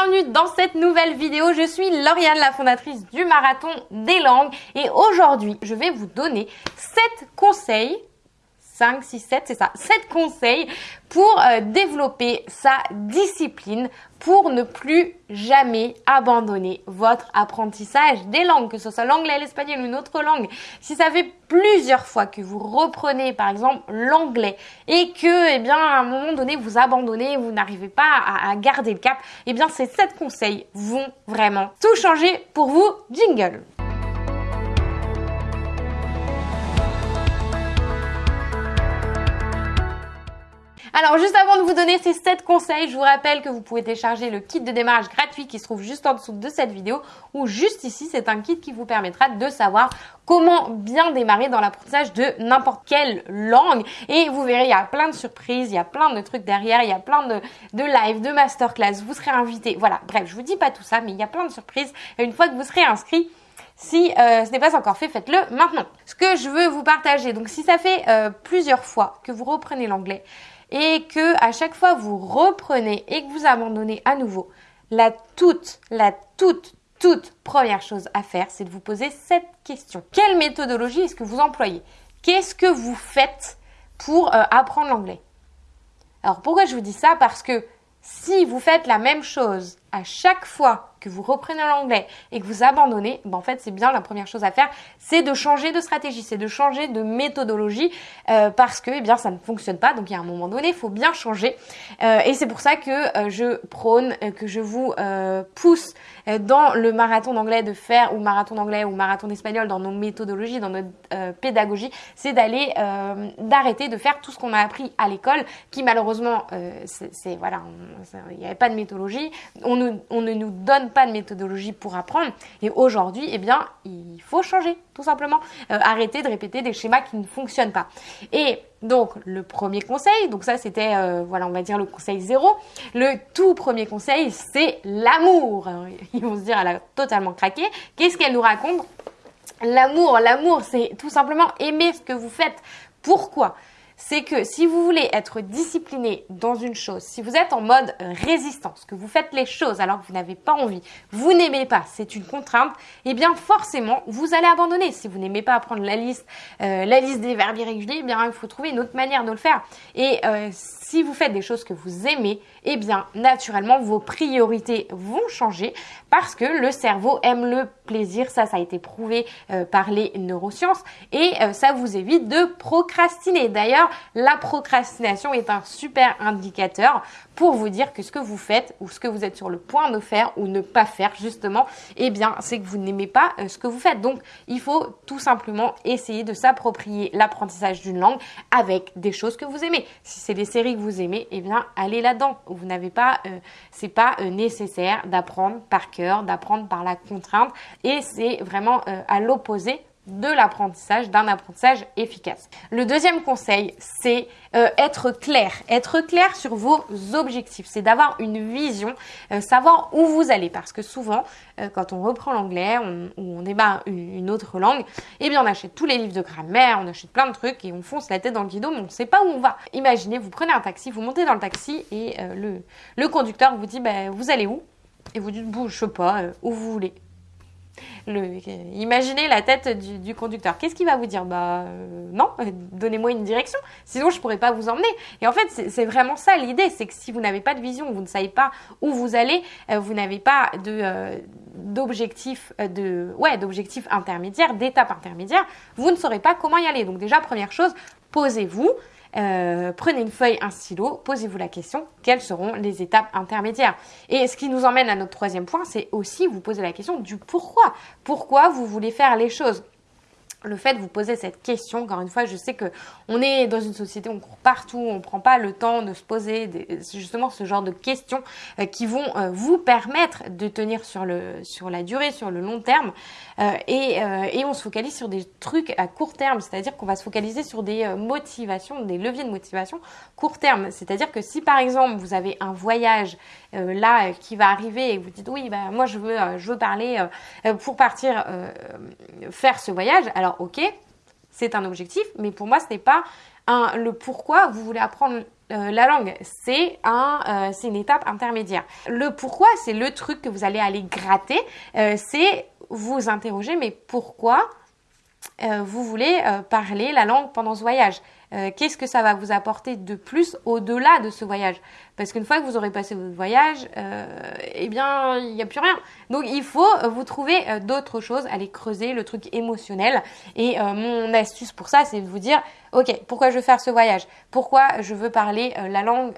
bienvenue dans cette nouvelle vidéo. Je suis Lauriane, la fondatrice du Marathon des langues et aujourd'hui, je vais vous donner 7 conseils 5, 6, 7, c'est ça, 7 conseils pour euh, développer sa discipline, pour ne plus jamais abandonner votre apprentissage des langues, que ce soit l'anglais, l'espagnol ou une autre langue. Si ça fait plusieurs fois que vous reprenez par exemple l'anglais et que, eh bien, à un moment donné, vous abandonnez, vous n'arrivez pas à, à, garder le cap, eh bien, ces 7 conseils vont vraiment tout changer pour vous. Jingle Alors juste avant de vous donner ces 7 conseils, je vous rappelle que vous pouvez télécharger le kit de démarrage gratuit qui se trouve juste en dessous de cette vidéo ou juste ici, c'est un kit qui vous permettra de savoir comment bien démarrer dans l'apprentissage de n'importe quelle langue. Et vous verrez, il y a plein de surprises, il y a plein de trucs derrière, il y a plein de, de live, de masterclass, vous serez invité. Voilà, bref, je vous dis pas tout ça, mais il y a plein de surprises. Et une fois que vous serez inscrit, si euh, ce n'est pas encore fait, faites-le maintenant. Ce que je veux vous partager, donc si ça fait euh, plusieurs fois que vous reprenez l'anglais, et que à chaque fois vous reprenez et que vous abandonnez à nouveau, la toute, la toute, toute première chose à faire, c'est de vous poser cette question. Quelle méthodologie est-ce que vous employez? Qu'est-ce que vous faites pour euh, apprendre l'anglais? Alors pourquoi je vous dis ça? Parce que si vous faites la même chose à chaque fois que vous reprenez l'anglais et que vous abandonnez, ben en fait c'est bien la première chose à faire, c'est de changer de stratégie, c'est de changer de méthodologie euh, parce que eh bien ça ne fonctionne pas. Donc il y a un moment donné, il faut bien changer euh, et c'est pour ça que euh, je prône, que je vous pousse dans le marathon d'anglais de faire ou marathon d'anglais ou marathon d'espagnol dans nos méthodologies, dans notre pédagogie, c'est d'aller d'arrêter de faire tout ce qu'on a appris à l'école, qui malheureusement c'est voilà, il n'y avait pas de méthodologie, on on ne nous donne pas de méthodologie pour apprendre. Et aujourd'hui, eh bien, il faut changer, tout simplement. Euh, arrêter de répéter des schémas qui ne fonctionnent pas. Et donc, le premier conseil, donc ça c'était, euh, voilà, on va dire le conseil zéro. Le tout premier conseil, c'est l'amour. Ils vont se dire, elle a totalement craqué. Qu'est-ce qu'elle nous raconte? L'amour, l'amour, c'est tout simplement aimer ce que vous faites. Pourquoi? C'est que si vous voulez être discipliné dans une chose, si vous êtes en mode résistance, que vous faites les choses alors que vous n'avez pas envie, vous n'aimez pas, c'est une contrainte, eh bien forcément vous allez abandonner. Si vous n'aimez pas apprendre la liste, euh, la liste des verbes irréguliers, eh bien il faut trouver une autre manière de le faire. Et euh, si vous faites des choses que vous aimez, eh bien naturellement vos priorités vont changer parce que le cerveau aime le plaisir, ça ça a été prouvé euh, par les neurosciences et euh, ça vous évite de procrastiner. D'ailleurs, la procrastination est un super indicateur pour vous dire que ce que vous faites ou ce que vous êtes sur le point de faire ou ne pas faire justement, eh bien c'est que vous n'aimez pas euh, ce que vous faites. Donc il faut tout simplement essayer de s'approprier l'apprentissage d'une langue avec des choses que vous aimez. Si c'est des séries vous aimez, eh bien allez là-dedans. Vous n'avez pas, euh, c'est pas euh, nécessaire d'apprendre par cœur, d'apprendre par la contrainte, et c'est vraiment à l'opposé de l'apprentissage, d'un apprentissage efficace. Le deuxième conseil, c'est euh, être clair. Être clair sur vos objectifs. C'est d'avoir une vision, euh, savoir où vous allez. Parce que souvent, euh, quand on reprend l'anglais ou on débat une, autre langue, eh bien on achète tous les livres de grammaire, on achète plein de trucs et on fonce la tête dans le guidon, mais on ne sait pas où on va. Imaginez, vous prenez un taxi, vous montez dans le taxi et le, le conducteur vous dit, bah, vous allez où? Et vous dites, je sais pas, où vous voulez imaginez la tête du, conducteur. Qu'est-ce qu'il va vous dire? Bah euh, non, donnez-moi une direction, sinon je pourrais pas vous emmener. Et en fait, c'est vraiment ça l'idée, c'est que si vous n'avez pas de vision, vous ne savez pas où vous allez, euh, vous n'avez pas euh, ouais d'objectifs intermédiaires, d'étapes intermédiaires, vous ne saurez pas comment y aller. Donc déjà première chose, posez-vous. Euh, prenez une feuille, un stylo, posez-vous la question, quelles seront les étapes intermédiaires? Et ce qui nous emmène à notre troisième point, c'est aussi vous poser la question du pourquoi. Pourquoi vous voulez faire les choses? Le fait de vous poser cette question, encore une fois, je sais que on est dans une société, on court partout, on prend pas le temps de se poser justement ce genre de questions euh, qui vont euh, vous permettre de tenir sur le sur la durée, sur le long terme, euh, et, et on se focalise sur des trucs à court terme, c'est-à-dire qu'on va se focaliser sur des motivations, des leviers de motivation court terme, c'est-à-dire que si par exemple vous avez un voyage là qui va arriver et vous dites oui, bah moi je veux je veux parler pour partir faire ce voyage, alors ok, c'est un objectif, mais pour moi, ce n'est pas le pourquoi vous voulez apprendre la langue, c'est un, c'est une étape intermédiaire. Le pourquoi, c'est le truc que vous allez aller gratter. c'est vous interroger, mais pourquoi vous voulez parler la langue pendant ce voyage? Qu'est-ce que ça va vous apporter de plus au-delà de ce voyage? Parce qu'une fois que vous aurez passé votre voyage, euh, eh bien, il n'y a plus rien. Donc, il faut euh, vous trouver euh, d'autres choses, aller creuser le truc émotionnel. Et mon astuce pour ça, c'est de vous dire, ok, pourquoi je veux faire ce voyage? Pourquoi je veux parler la langue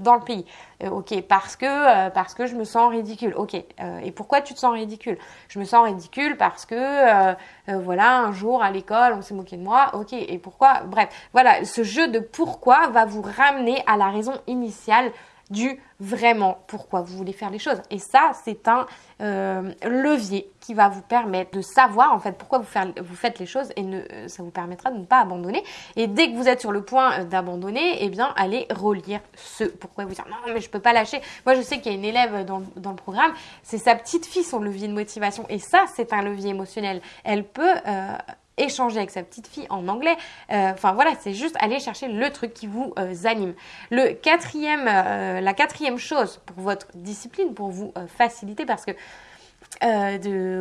dans le pays? Ok, parce que parce que je me sens ridicule. Ok, et pourquoi tu te sens ridicule? Je me sens ridicule parce que voilà, un jour à l'école, on s'est moqué de moi. Ok, et pourquoi? Bref, voilà, ce jeu de pourquoi va vous ramener à la raison initiale du vraiment pourquoi vous voulez faire les choses. Et ça, c'est un euh, levier qui va vous permettre de savoir en fait pourquoi vous, faites les choses et euh, ça vous permettra de ne pas abandonner. Et dès que vous êtes sur le point euh, d'abandonner, eh bien, allez relire ce pourquoi vous dire non mais je peux pas lâcher. Moi, je sais qu'il y a une élève dans, dans le programme, c'est sa petite fille son levier de motivation et ça, c'est un levier émotionnel. Elle peut échanger avec sa petite fille en anglais. Euh, enfin voilà, c'est juste aller chercher le truc qui vous euh, anime. Le quatrième, euh, la quatrième chose pour votre discipline, pour vous faciliter, parce que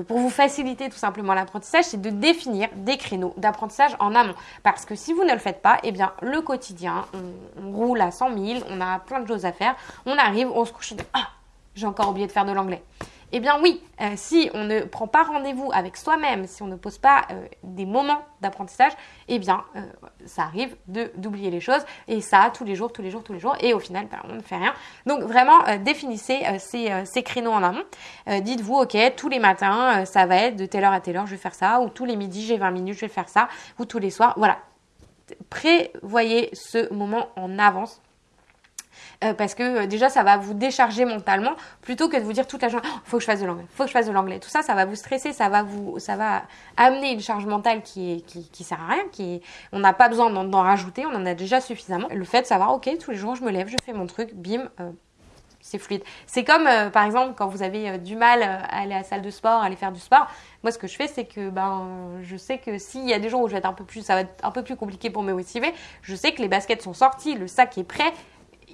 pour vous faciliter tout simplement l'apprentissage, c'est de définir des créneaux d'apprentissage en amont. Parce que si vous ne le faites pas, eh bien le quotidien, on, roule à 100 000, on a plein de choses à faire, on arrive, on se couche et dit ah j'ai encore oublié de faire de l'anglais. Eh bien oui, euh, si on ne prend pas rendez-vous avec soi-même, si on ne pose pas euh, des moments d'apprentissage, eh bien euh, ça arrive d'oublier les choses et ça tous les jours, tous les jours, tous les jours et au final ben, on ne fait rien. Donc vraiment définissez ces, créneaux en amont. Dites-vous ok tous les matins ça va être de telle heure à telle heure je vais faire ça ou tous les midis j'ai 20 minutes je vais faire ça ou tous les soirs. Voilà. Prévoyez ce moment en avance euh, parce que euh, déjà ça va vous décharger mentalement plutôt que de vous dire toute la journée oh, faut que je fasse de l'anglais, faut que je fasse de l'anglais. Tout ça, ça va vous stresser, ça va vous, ça va amener une charge mentale qui est qui, sert à rien, qui on n'a pas besoin d'en rajouter, on en a déjà suffisamment. Le fait de savoir ok tous les jours je me lève, je fais mon truc, bim. Euh, c'est fluide. C'est comme, par exemple, quand vous avez du mal à aller à la salle de sport, à aller faire du sport. Moi, ce que je fais, c'est que ben, je sais que s'il y a des jours où je un peu plus, ça va être un peu plus compliqué pour me motiver, je sais que les baskets sont sorties, le sac est prêt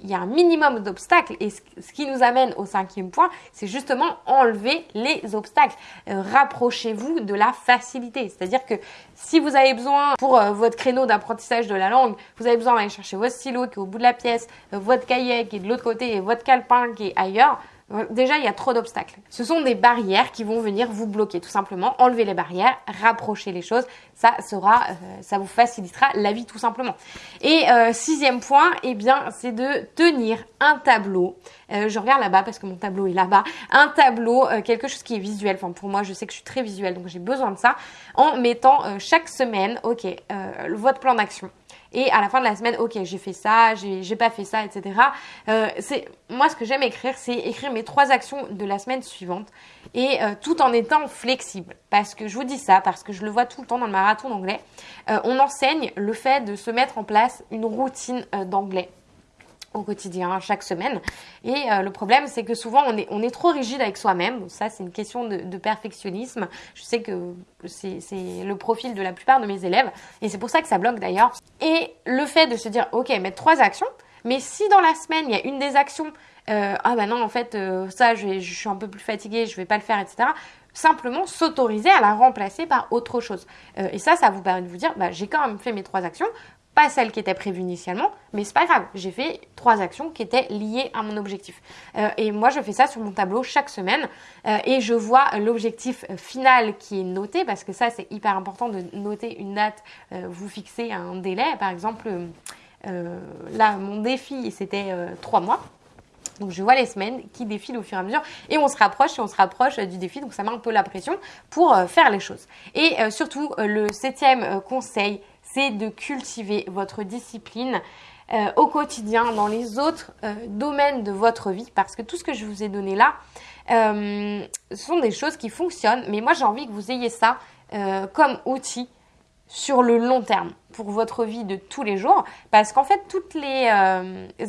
il y a un minimum d'obstacles. Et ce qui nous amène au cinquième point, c'est justement enlever les obstacles. Euh, rapprochez-vous de la facilité. C'est-à-dire que si vous avez besoin, pour euh, votre créneau d'apprentissage de la langue, vous avez besoin d'aller chercher votre stylo qui est au bout de la pièce, euh, votre cahier qui est de l'autre côté et votre calepin qui est ailleurs, Déjà, il y a trop d'obstacles. Ce sont des barrières qui vont venir vous bloquer, tout simplement. Enlever les barrières, rapprocher les choses, ça sera, euh, ça vous facilitera la vie tout simplement. Et euh, sixième point, eh bien, c'est de tenir un tableau. Euh, je regarde là-bas parce que mon tableau est là-bas. Un tableau, quelque chose qui est visuel. Enfin, pour moi, je sais que je suis très visuelle, donc j'ai besoin de ça. En mettant chaque semaine, ok, votre plan d'action et à la fin de la semaine, ok, j'ai fait ça, j'ai pas fait ça, etc. Euh, c'est moi ce que j'aime écrire, c'est écrire mes trois actions de la semaine suivante et euh, tout en étant flexible. Parce que je vous dis ça, parce que je le vois tout le temps dans le marathon d'anglais. Euh, on enseigne le fait de se mettre en place une routine d'anglais au quotidien, chaque semaine. Et euh, le problème, c'est que souvent, on est, on est trop rigide avec soi-même. Ça, c'est une question de, perfectionnisme. Je sais que c'est le profil de la plupart de mes élèves. Et c'est pour ça que ça bloque d'ailleurs. Et le fait de se dire, OK, mettre trois actions. Mais si dans la semaine, il y a une des actions, euh, ah bah non, en fait, euh, ça, je, je, suis un peu plus fatiguée, je vais pas le faire, etc simplement s'autoriser à la remplacer par autre chose. Et ça, ça vous permet de vous dire, bah, j'ai quand même fait mes trois actions, pas celle qui était prévue initialement, mais c'est pas grave. J'ai fait trois actions qui étaient liées à mon objectif. Euh, et moi, je fais ça sur mon tableau chaque semaine euh, et je vois l'objectif final qui est noté parce que ça, c'est hyper important de noter une date. Euh, vous fixez un délai, par exemple. là, mon défi, c'était trois mois. Donc je vois les semaines qui défilent au fur et à mesure et on se rapproche et on se rapproche du défi. Donc ça met un peu la pression pour faire les choses. Et surtout, le septième conseil, c'est de cultiver votre discipline euh, au quotidien, dans les autres euh, domaines de votre vie, parce que tout ce que je vous ai donné là, euh, sont des choses qui fonctionnent, mais moi j'ai envie que vous ayez ça comme outil sur le long terme pour votre vie de tous les jours, parce qu'en fait toutes les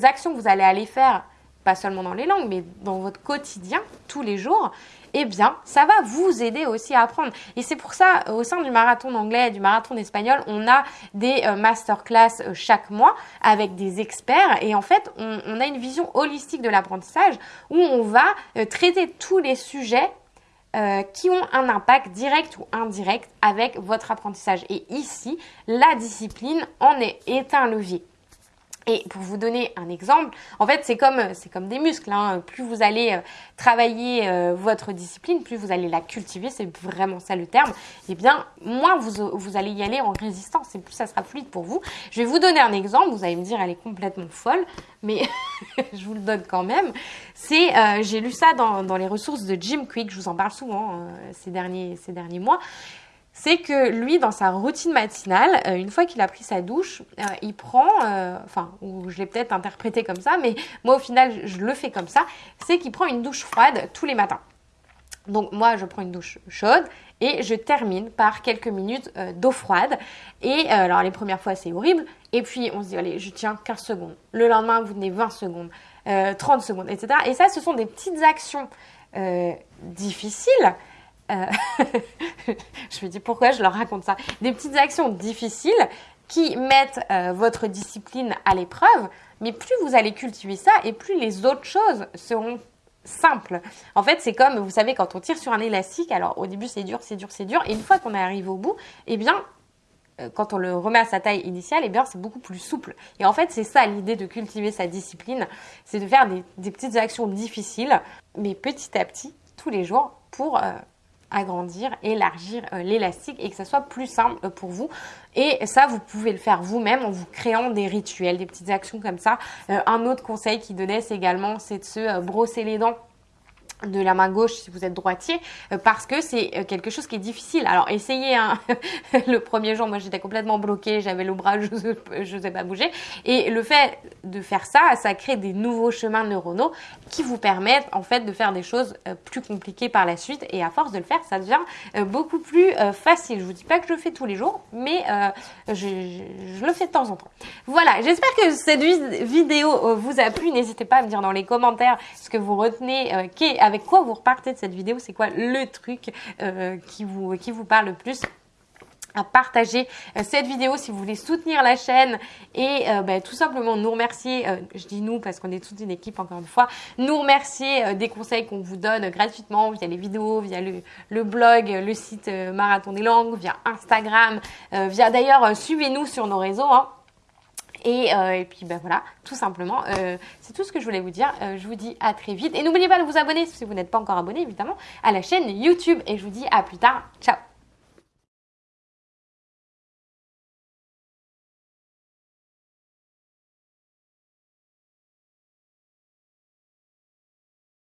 actions que vous allez aller faire pas seulement dans les langues, mais dans votre quotidien, tous les jours, eh bien, ça va vous aider aussi à apprendre. Et c'est pour ça, au sein du marathon d'anglais, du marathon d'espagnol, on a des euh, masterclass euh, chaque mois avec des experts. Et en fait, on, a une vision holistique de l'apprentissage où on va euh, traiter tous les sujets qui ont un impact direct ou indirect avec votre apprentissage. Et ici, la discipline en est un levier. Et pour vous donner un exemple, en fait, c'est comme, c'est comme des muscles. Hein. Plus vous allez euh, travailler euh, votre discipline, plus vous allez la cultiver, c'est vraiment ça le terme, et eh bien, moins vous, vous allez y aller en résistance et plus ça sera fluide pour vous. Je vais vous donner un exemple, vous allez me dire, elle est complètement folle, mais je vous le donne quand même. C'est, euh, j'ai lu ça dans, dans, les ressources de Jim Quick, je vous en parle souvent ces, derniers, ces derniers mois c'est que lui, dans sa routine matinale, euh, une fois qu'il a pris sa douche, euh, il prend, euh, enfin, ou je l'ai peut-être interprété comme ça, mais moi au final, je le fais comme ça, c'est qu'il prend une douche froide tous les matins. Donc moi, je prends une douche chaude et je termine par quelques minutes d'eau froide. Et alors les premières fois, c'est horrible. Et puis on se dit, allez, je tiens 15 secondes. Le lendemain, vous tenez 20 secondes, 30 secondes, etc. Et ça, ce sont des petites actions difficiles euh, je me dis pourquoi je leur raconte ça? Des petites actions difficiles qui mettent euh, votre discipline à l'épreuve, mais plus vous allez cultiver ça et plus les autres choses seront simples. En fait, c'est comme, vous savez, quand on tire sur un élastique, alors au début c'est dur, c'est dur, c'est dur, et une fois qu'on est arrivé au bout, eh bien, euh, quand on le remet à sa taille initiale, eh bien, c'est beaucoup plus souple. Et en fait, c'est ça l'idée de cultiver sa discipline, c'est de faire des, petites actions difficiles, mais petit à petit, tous les jours, pour agrandir, élargir euh, l'élastique et que ça soit plus simple euh, pour vous. Et ça, vous pouvez le faire vous-même en vous créant des rituels, des petites actions comme ça. Euh, un autre conseil qu'il donnait, c'est également, c'est de se brosser les dents de la main gauche si vous êtes droitier euh, parce que c'est euh, quelque chose qui est difficile. Alors essayez hein. le premier jour moi j'étais complètement bloquée, j'avais le bras, je ne sais pas bouger et le fait de faire ça, ça crée des nouveaux chemins neuronaux qui vous permettent en fait de faire des choses euh, plus compliquées par la suite et à force de le faire ça devient beaucoup plus facile. Je vous dis pas que je le fais tous les jours mais je, le fais de temps en temps. Voilà, j'espère que cette vidéo vous a plu. N'hésitez pas à me dire dans les commentaires ce que vous retenez avec quoi vous repartez de cette vidéo, c'est quoi le truc euh, qui, vous, qui vous parle le plus à partager euh, cette vidéo? Si vous voulez soutenir la chaîne et euh, ben, tout simplement nous remercier, je dis nous parce qu'on est toute une équipe encore une fois, nous remercier des conseils qu'on vous donne gratuitement via les vidéos, via le, blog, le site Marathon des Langues, via Instagram, via d'ailleurs suivez-nous sur nos réseaux. Hein. Euh, et, puis ben voilà, tout simplement, euh, c'est tout ce que je voulais vous dire. Euh, je vous dis à très vite. Et n'oubliez pas de vous abonner si vous n'êtes pas encore abonné, évidemment, à la chaîne YouTube. Et je vous dis à plus tard. Ciao